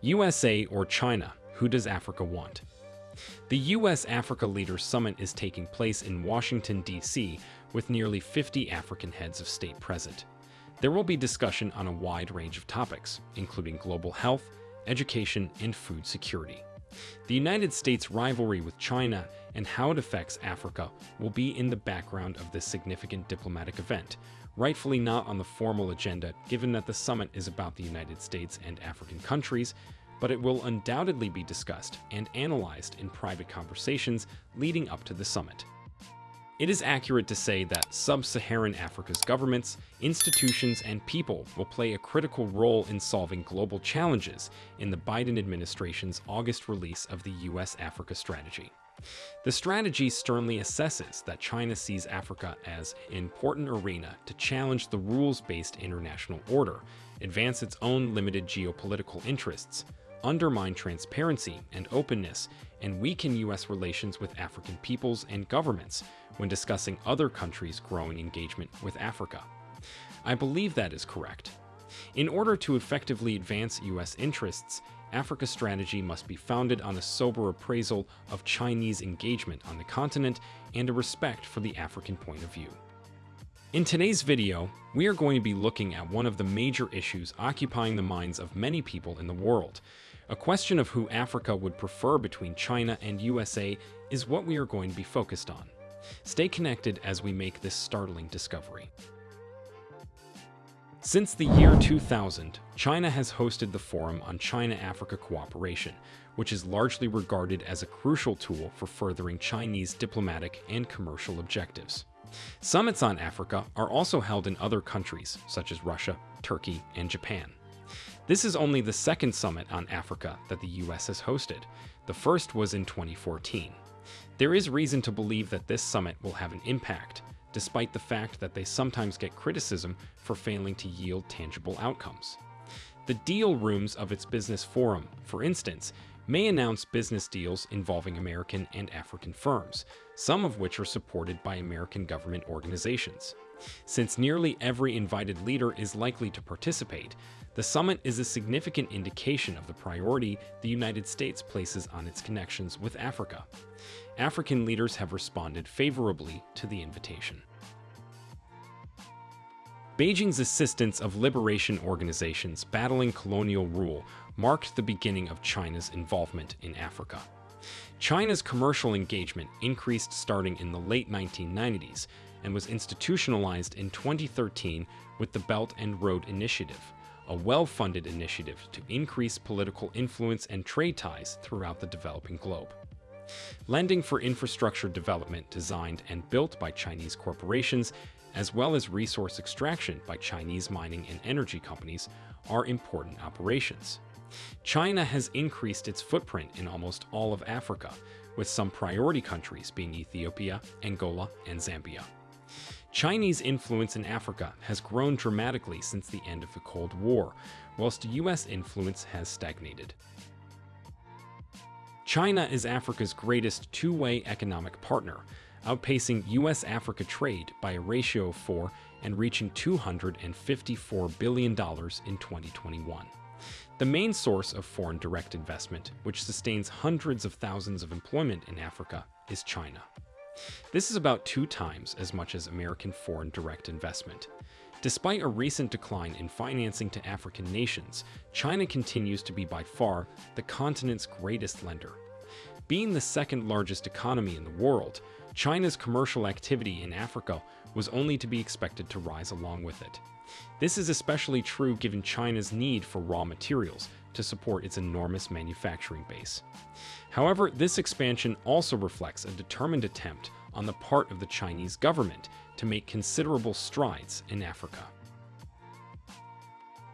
USA or China, who does Africa want? The US Africa Leaders Summit is taking place in Washington, D.C., with nearly 50 African heads of state present. There will be discussion on a wide range of topics, including global health, education, and food security. The United States' rivalry with China and how it affects Africa will be in the background of this significant diplomatic event, rightfully not on the formal agenda given that the summit is about the United States and African countries, but it will undoubtedly be discussed and analyzed in private conversations leading up to the summit. It is accurate to say that sub-Saharan Africa's governments, institutions, and people will play a critical role in solving global challenges in the Biden administration's August release of the U.S.-Africa strategy. The strategy sternly assesses that China sees Africa as an important arena to challenge the rules-based international order, advance its own limited geopolitical interests, undermine transparency and openness, and weaken U.S. relations with African peoples and governments when discussing other countries' growing engagement with Africa. I believe that is correct. In order to effectively advance U.S. interests, Africa strategy must be founded on a sober appraisal of Chinese engagement on the continent and a respect for the African point of view. In today's video, we are going to be looking at one of the major issues occupying the minds of many people in the world. A question of who Africa would prefer between China and USA is what we are going to be focused on. Stay connected as we make this startling discovery. Since the year 2000, China has hosted the Forum on China-Africa Cooperation, which is largely regarded as a crucial tool for furthering Chinese diplomatic and commercial objectives. Summits on Africa are also held in other countries, such as Russia, Turkey, and Japan. This is only the second summit on Africa that the US has hosted. The first was in 2014. There is reason to believe that this summit will have an impact, despite the fact that they sometimes get criticism for failing to yield tangible outcomes. The deal rooms of its business forum, for instance, may announce business deals involving American and African firms, some of which are supported by American government organizations. Since nearly every invited leader is likely to participate, the summit is a significant indication of the priority the United States places on its connections with Africa. African leaders have responded favorably to the invitation. Beijing's assistance of liberation organizations battling colonial rule marked the beginning of China's involvement in Africa. China's commercial engagement increased starting in the late 1990s and was institutionalized in 2013 with the Belt and Road Initiative, a well-funded initiative to increase political influence and trade ties throughout the developing globe. Lending for infrastructure development designed and built by Chinese corporations, as well as resource extraction by Chinese mining and energy companies, are important operations. China has increased its footprint in almost all of Africa, with some priority countries being Ethiopia, Angola, and Zambia. Chinese influence in Africa has grown dramatically since the end of the Cold War, whilst US influence has stagnated. China is Africa's greatest two-way economic partner, outpacing US-Africa trade by a ratio of 4 and reaching $254 billion in 2021. The main source of foreign direct investment, which sustains hundreds of thousands of employment in Africa, is China. This is about two times as much as American foreign direct investment. Despite a recent decline in financing to African nations, China continues to be by far the continent's greatest lender. Being the second largest economy in the world, China's commercial activity in Africa was only to be expected to rise along with it. This is especially true given China's need for raw materials to support its enormous manufacturing base. However, this expansion also reflects a determined attempt on the part of the Chinese government to make considerable strides in Africa.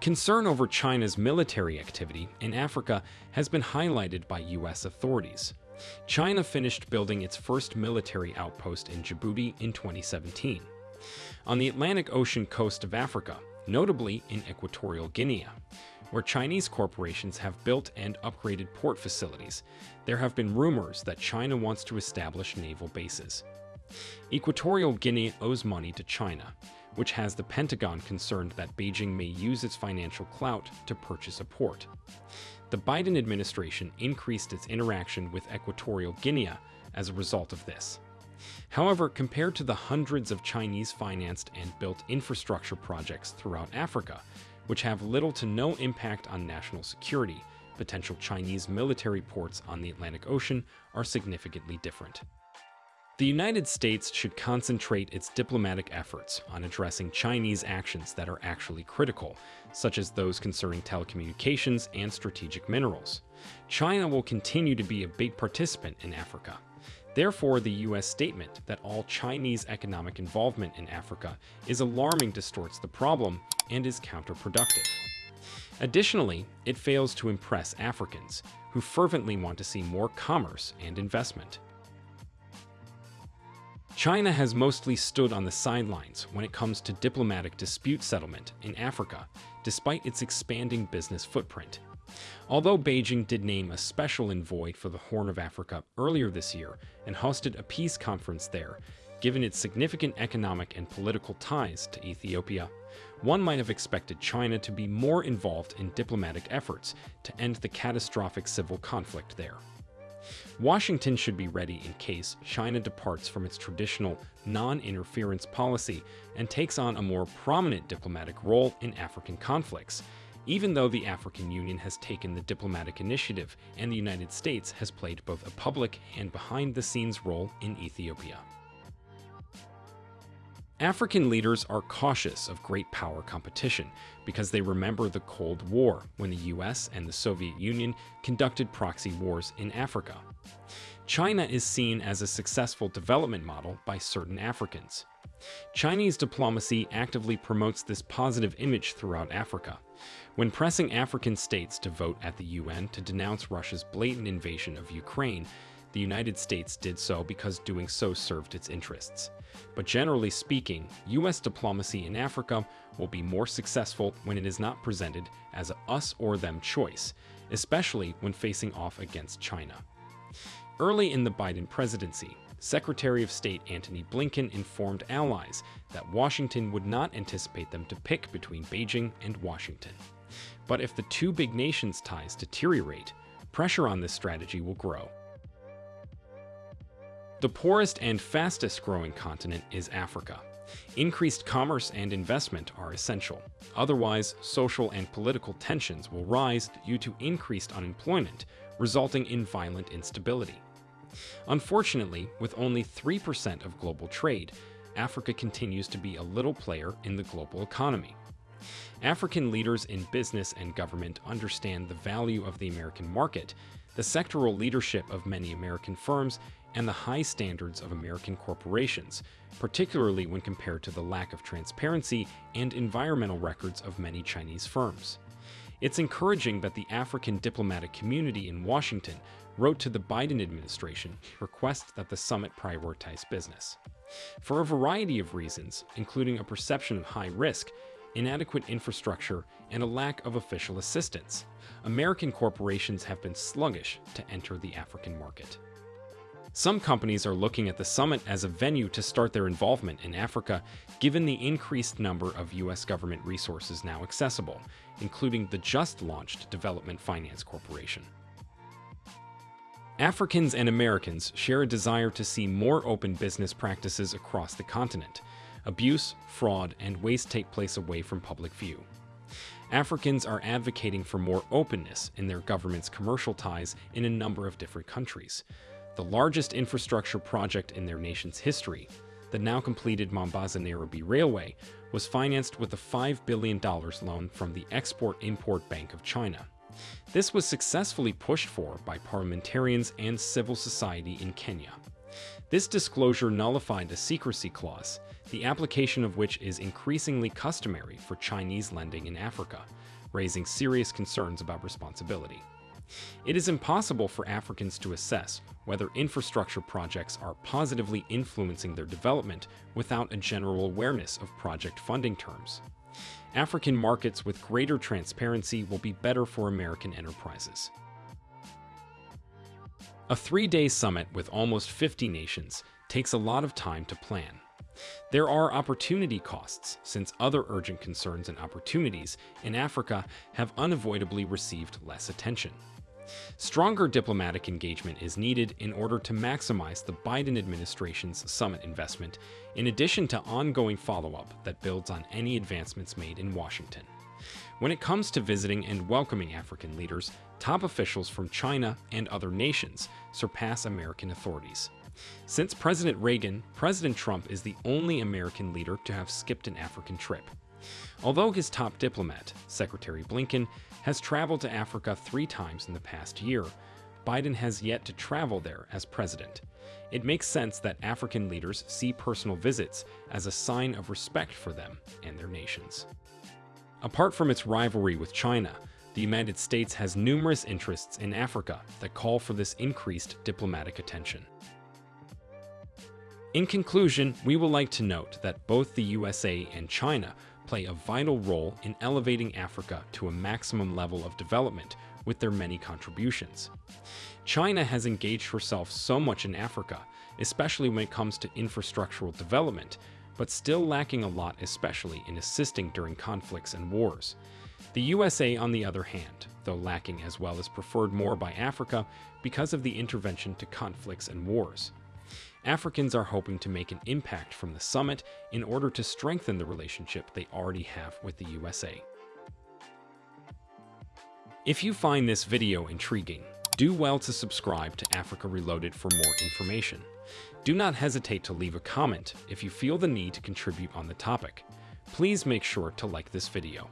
Concern over China's military activity in Africa has been highlighted by U.S. authorities. China finished building its first military outpost in Djibouti in 2017. On the Atlantic Ocean coast of Africa, notably in Equatorial Guinea, where Chinese corporations have built and upgraded port facilities, there have been rumors that China wants to establish naval bases. Equatorial Guinea owes money to China, which has the Pentagon concerned that Beijing may use its financial clout to purchase a port. The Biden administration increased its interaction with Equatorial Guinea as a result of this. However, compared to the hundreds of Chinese-financed and built infrastructure projects throughout Africa, which have little to no impact on national security, potential Chinese military ports on the Atlantic Ocean are significantly different. The United States should concentrate its diplomatic efforts on addressing Chinese actions that are actually critical, such as those concerning telecommunications and strategic minerals. China will continue to be a big participant in Africa. Therefore, the U.S. statement that all Chinese economic involvement in Africa is alarming distorts the problem and is counterproductive. Additionally, it fails to impress Africans, who fervently want to see more commerce and investment. China has mostly stood on the sidelines when it comes to diplomatic dispute settlement in Africa, despite its expanding business footprint. Although Beijing did name a special envoy for the Horn of Africa earlier this year and hosted a peace conference there, given its significant economic and political ties to Ethiopia, one might have expected China to be more involved in diplomatic efforts to end the catastrophic civil conflict there. Washington should be ready in case China departs from its traditional non-interference policy and takes on a more prominent diplomatic role in African conflicts, even though the African Union has taken the diplomatic initiative and the United States has played both a public and behind-the-scenes role in Ethiopia. African leaders are cautious of great power competition because they remember the Cold War when the US and the Soviet Union conducted proxy wars in Africa. China is seen as a successful development model by certain Africans. Chinese diplomacy actively promotes this positive image throughout Africa. When pressing African states to vote at the UN to denounce Russia's blatant invasion of Ukraine, the United States did so because doing so served its interests. But generally speaking, US diplomacy in Africa will be more successful when it is not presented as a us or them choice, especially when facing off against China. Early in the Biden presidency, Secretary of State Antony Blinken informed allies that Washington would not anticipate them to pick between Beijing and Washington. But if the two big nations' ties deteriorate, pressure on this strategy will grow. The poorest and fastest growing continent is Africa. Increased commerce and investment are essential. Otherwise, social and political tensions will rise due to increased unemployment, resulting in violent instability. Unfortunately, with only 3% of global trade, Africa continues to be a little player in the global economy. African leaders in business and government understand the value of the American market, the sectoral leadership of many American firms, and the high standards of American corporations, particularly when compared to the lack of transparency and environmental records of many Chinese firms. It's encouraging that the African diplomatic community in Washington wrote to the Biden administration request that the summit prioritize business. For a variety of reasons, including a perception of high risk, inadequate infrastructure, and a lack of official assistance, American corporations have been sluggish to enter the African market. Some companies are looking at the summit as a venue to start their involvement in Africa, given the increased number of U.S. government resources now accessible, including the just-launched Development Finance Corporation. Africans and Americans share a desire to see more open business practices across the continent. Abuse, fraud, and waste take place away from public view. Africans are advocating for more openness in their government's commercial ties in a number of different countries the largest infrastructure project in their nation's history, the now completed Mombasa-Nairobi Railway, was financed with a $5 billion loan from the Export-Import Bank of China. This was successfully pushed for by parliamentarians and civil society in Kenya. This disclosure nullified a secrecy clause, the application of which is increasingly customary for Chinese lending in Africa, raising serious concerns about responsibility. It is impossible for Africans to assess whether infrastructure projects are positively influencing their development without a general awareness of project funding terms. African markets with greater transparency will be better for American enterprises. A three-day summit with almost 50 nations takes a lot of time to plan. There are opportunity costs, since other urgent concerns and opportunities in Africa have unavoidably received less attention. Stronger diplomatic engagement is needed in order to maximize the Biden administration's summit investment, in addition to ongoing follow-up that builds on any advancements made in Washington. When it comes to visiting and welcoming African leaders, top officials from China and other nations surpass American authorities. Since President Reagan, President Trump is the only American leader to have skipped an African trip. Although his top diplomat, Secretary Blinken, has traveled to Africa three times in the past year, Biden has yet to travel there as president. It makes sense that African leaders see personal visits as a sign of respect for them and their nations. Apart from its rivalry with China, the United States has numerous interests in Africa that call for this increased diplomatic attention. In conclusion, we would like to note that both the USA and China play a vital role in elevating Africa to a maximum level of development with their many contributions. China has engaged herself so much in Africa, especially when it comes to infrastructural development, but still lacking a lot especially in assisting during conflicts and wars. The USA, on the other hand, though lacking as well, is preferred more by Africa because of the intervention to conflicts and wars. Africans are hoping to make an impact from the summit in order to strengthen the relationship they already have with the USA. If you find this video intriguing, do well to subscribe to Africa Reloaded for more information. Do not hesitate to leave a comment if you feel the need to contribute on the topic. Please make sure to like this video.